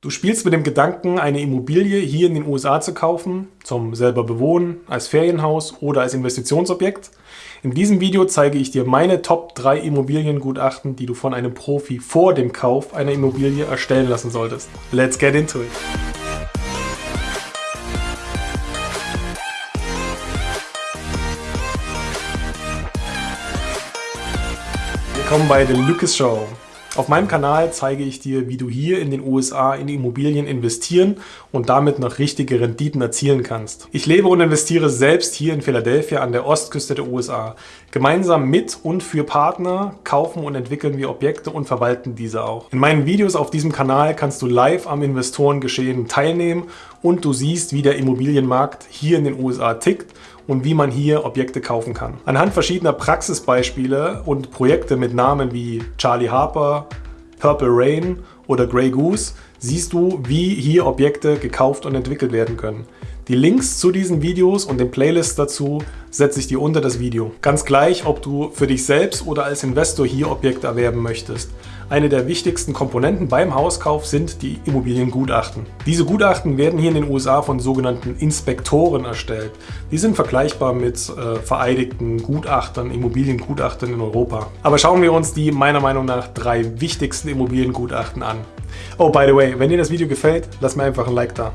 Du spielst mit dem Gedanken, eine Immobilie hier in den USA zu kaufen, zum selber bewohnen, als Ferienhaus oder als Investitionsobjekt. In diesem Video zeige ich dir meine Top 3 Immobiliengutachten, die du von einem Profi vor dem Kauf einer Immobilie erstellen lassen solltest. Let's get into it! Willkommen bei The Lucas Show. Auf meinem Kanal zeige ich dir, wie du hier in den USA in Immobilien investieren und damit noch richtige Renditen erzielen kannst. Ich lebe und investiere selbst hier in Philadelphia an der Ostküste der USA. Gemeinsam mit und für Partner kaufen und entwickeln wir Objekte und verwalten diese auch. In meinen Videos auf diesem Kanal kannst du live am Investorengeschehen teilnehmen und du siehst, wie der Immobilienmarkt hier in den USA tickt und wie man hier Objekte kaufen kann. Anhand verschiedener Praxisbeispiele und Projekte mit Namen wie Charlie Harper, Purple Rain oder Grey Goose siehst du, wie hier Objekte gekauft und entwickelt werden können. Die Links zu diesen Videos und den Playlists dazu setze ich dir unter das Video. Ganz gleich, ob du für dich selbst oder als Investor hier Objekte erwerben möchtest. Eine der wichtigsten Komponenten beim Hauskauf sind die Immobiliengutachten. Diese Gutachten werden hier in den USA von sogenannten Inspektoren erstellt. Die sind vergleichbar mit äh, vereidigten Gutachtern, Immobiliengutachtern in Europa. Aber schauen wir uns die meiner Meinung nach drei wichtigsten Immobiliengutachten an. Oh, by the way, wenn dir das Video gefällt, lass mir einfach ein Like da.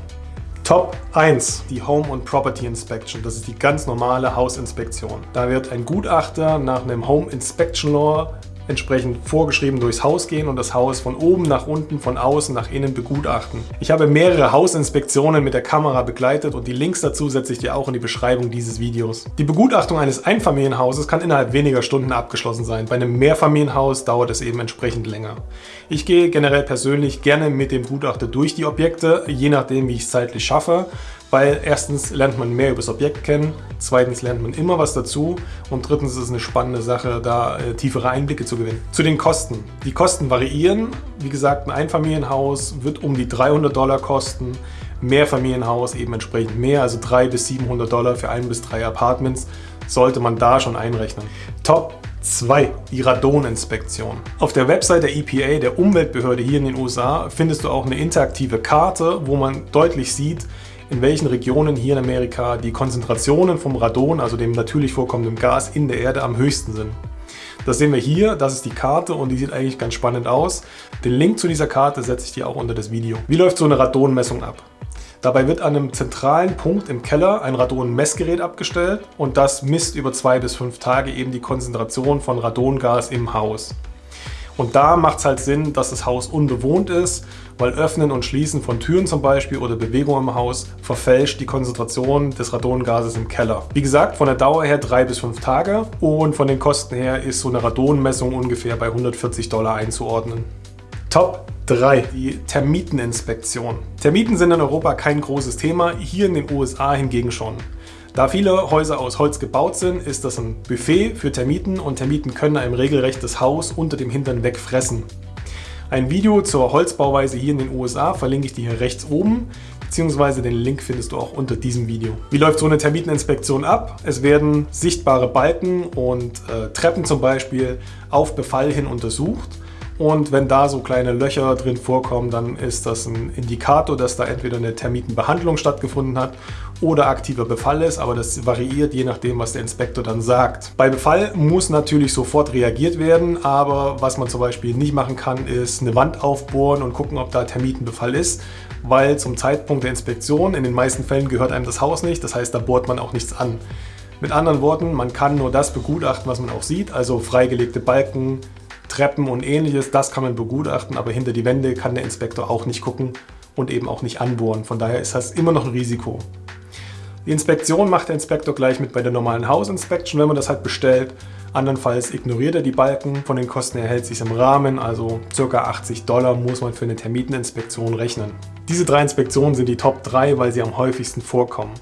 Top 1, die Home and Property Inspection. Das ist die ganz normale Hausinspektion. Da wird ein Gutachter nach einem Home Inspection Law entsprechend vorgeschrieben durchs Haus gehen und das Haus von oben nach unten, von außen nach innen begutachten. Ich habe mehrere Hausinspektionen mit der Kamera begleitet und die Links dazu setze ich dir auch in die Beschreibung dieses Videos. Die Begutachtung eines Einfamilienhauses kann innerhalb weniger Stunden abgeschlossen sein. Bei einem Mehrfamilienhaus dauert es eben entsprechend länger. Ich gehe generell persönlich gerne mit dem Gutachter durch die Objekte, je nachdem wie ich es zeitlich schaffe weil erstens lernt man mehr über das Objekt kennen, zweitens lernt man immer was dazu und drittens ist es eine spannende Sache, da äh, tiefere Einblicke zu gewinnen. Zu den Kosten. Die Kosten variieren. Wie gesagt, ein Einfamilienhaus wird um die 300 Dollar kosten. Mehrfamilienhaus eben entsprechend mehr, also 300 bis 700 Dollar für ein bis drei Apartments sollte man da schon einrechnen. Top 2. Die Radoninspektion. Auf der Website der EPA, der Umweltbehörde hier in den USA, findest du auch eine interaktive Karte, wo man deutlich sieht, in welchen Regionen hier in Amerika die Konzentrationen vom Radon, also dem natürlich vorkommenden Gas in der Erde, am höchsten sind. Das sehen wir hier, das ist die Karte und die sieht eigentlich ganz spannend aus. Den Link zu dieser Karte setze ich dir auch unter das Video. Wie läuft so eine Radonmessung ab? Dabei wird an einem zentralen Punkt im Keller ein Radon-Messgerät abgestellt und das misst über zwei bis fünf Tage eben die Konzentration von Radongas im Haus. Und da macht es halt Sinn, dass das Haus unbewohnt ist, weil Öffnen und Schließen von Türen zum Beispiel oder Bewegung im Haus verfälscht die Konzentration des Radongases im Keller. Wie gesagt, von der Dauer her drei bis fünf Tage und von den Kosten her ist so eine Radonmessung ungefähr bei 140 Dollar einzuordnen. Top 3. Die Termiteninspektion. Termiten sind in Europa kein großes Thema, hier in den USA hingegen schon. Da viele Häuser aus Holz gebaut sind, ist das ein Buffet für Termiten und Termiten können einem regelrecht das Haus unter dem Hintern wegfressen. Ein Video zur Holzbauweise hier in den USA verlinke ich dir hier rechts oben, beziehungsweise den Link findest du auch unter diesem Video. Wie läuft so eine Termiteninspektion ab? Es werden sichtbare Balken und äh, Treppen zum Beispiel auf Befall hin untersucht. Und wenn da so kleine Löcher drin vorkommen, dann ist das ein Indikator, dass da entweder eine Termitenbehandlung stattgefunden hat oder aktiver Befall ist, aber das variiert je nachdem, was der Inspektor dann sagt. Bei Befall muss natürlich sofort reagiert werden, aber was man zum Beispiel nicht machen kann, ist eine Wand aufbohren und gucken, ob da Termitenbefall ist, weil zum Zeitpunkt der Inspektion in den meisten Fällen gehört einem das Haus nicht, das heißt, da bohrt man auch nichts an. Mit anderen Worten, man kann nur das begutachten, was man auch sieht, also freigelegte Balken, Treppen und ähnliches, das kann man begutachten, aber hinter die Wände kann der Inspektor auch nicht gucken und eben auch nicht anbohren. Von daher ist das immer noch ein Risiko. Die Inspektion macht der Inspektor gleich mit bei der normalen Hausinspektion, wenn man das halt bestellt. Andernfalls ignoriert er die Balken. Von den Kosten her hält sich im Rahmen, also ca. 80 Dollar muss man für eine Termiteninspektion rechnen. Diese drei Inspektionen sind die Top 3, weil sie am häufigsten vorkommen.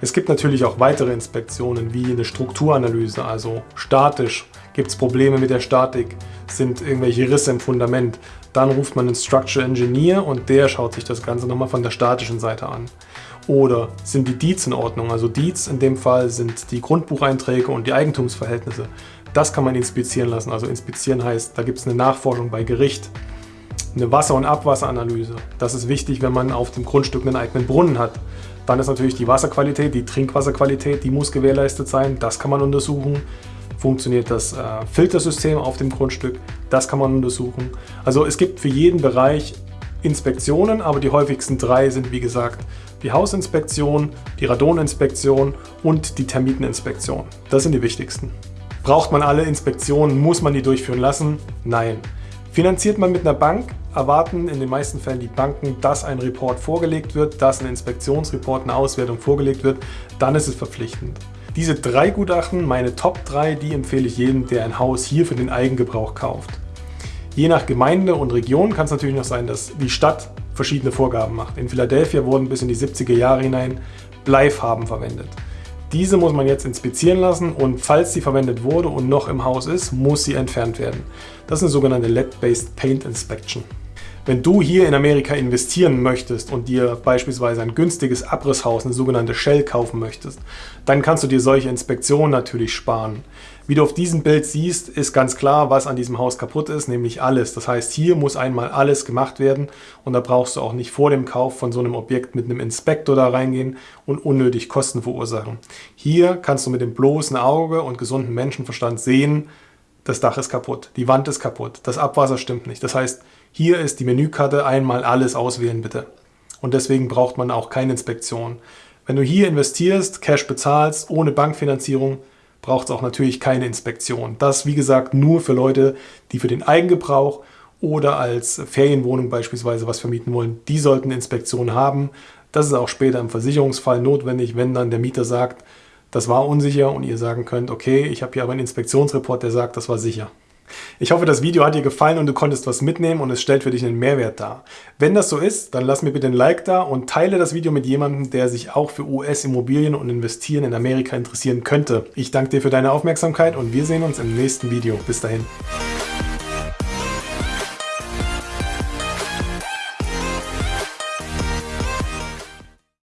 Es gibt natürlich auch weitere Inspektionen wie eine Strukturanalyse, also statisch. Gibt es Probleme mit der Statik? Sind irgendwelche Risse im Fundament? Dann ruft man einen Structural Engineer und der schaut sich das Ganze nochmal von der statischen Seite an. Oder sind die Deeds in Ordnung? Also Deeds in dem Fall sind die Grundbucheinträge und die Eigentumsverhältnisse. Das kann man inspizieren lassen. Also inspizieren heißt, da gibt es eine Nachforschung bei Gericht. Eine Wasser- und Abwasseranalyse. Das ist wichtig, wenn man auf dem Grundstück einen eigenen Brunnen hat. Dann ist natürlich die Wasserqualität, die Trinkwasserqualität, die muss gewährleistet sein. Das kann man untersuchen. Funktioniert das äh, Filtersystem auf dem Grundstück? Das kann man untersuchen. Also es gibt für jeden Bereich Inspektionen, aber die häufigsten drei sind wie gesagt die Hausinspektion, die Radoninspektion und die Termiteninspektion. Das sind die wichtigsten. Braucht man alle Inspektionen? Muss man die durchführen lassen? Nein. Finanziert man mit einer Bank, erwarten in den meisten Fällen die Banken, dass ein Report vorgelegt wird, dass ein Inspektionsreport, eine Auswertung vorgelegt wird, dann ist es verpflichtend. Diese drei Gutachten, meine Top 3, die empfehle ich jedem, der ein Haus hier für den Eigengebrauch kauft. Je nach Gemeinde und Region kann es natürlich noch sein, dass die Stadt verschiedene Vorgaben macht. In Philadelphia wurden bis in die 70er Jahre hinein Bleifarben verwendet. Diese muss man jetzt inspizieren lassen und falls sie verwendet wurde und noch im Haus ist, muss sie entfernt werden. Das ist eine sogenannte LED-Based Paint Inspection. Wenn du hier in Amerika investieren möchtest und dir beispielsweise ein günstiges Abrisshaus, eine sogenannte Shell, kaufen möchtest, dann kannst du dir solche Inspektionen natürlich sparen. Wie du auf diesem Bild siehst, ist ganz klar, was an diesem Haus kaputt ist, nämlich alles. Das heißt, hier muss einmal alles gemacht werden und da brauchst du auch nicht vor dem Kauf von so einem Objekt mit einem Inspektor da reingehen und unnötig Kosten verursachen. Hier kannst du mit dem bloßen Auge und gesunden Menschenverstand sehen, das Dach ist kaputt, die Wand ist kaputt, das Abwasser stimmt nicht. Das heißt, hier ist die Menükarte, einmal alles auswählen bitte. Und deswegen braucht man auch keine Inspektion. Wenn du hier investierst, Cash bezahlst, ohne Bankfinanzierung, braucht es auch natürlich keine Inspektion. Das, wie gesagt, nur für Leute, die für den Eigengebrauch oder als Ferienwohnung beispielsweise was vermieten wollen. Die sollten Inspektion haben. Das ist auch später im Versicherungsfall notwendig, wenn dann der Mieter sagt, das war unsicher und ihr sagen könnt, okay, ich habe hier aber einen Inspektionsreport, der sagt, das war sicher. Ich hoffe, das Video hat dir gefallen und du konntest was mitnehmen und es stellt für dich einen Mehrwert dar. Wenn das so ist, dann lass mir bitte ein Like da und teile das Video mit jemandem, der sich auch für US-Immobilien und Investieren in Amerika interessieren könnte. Ich danke dir für deine Aufmerksamkeit und wir sehen uns im nächsten Video. Bis dahin.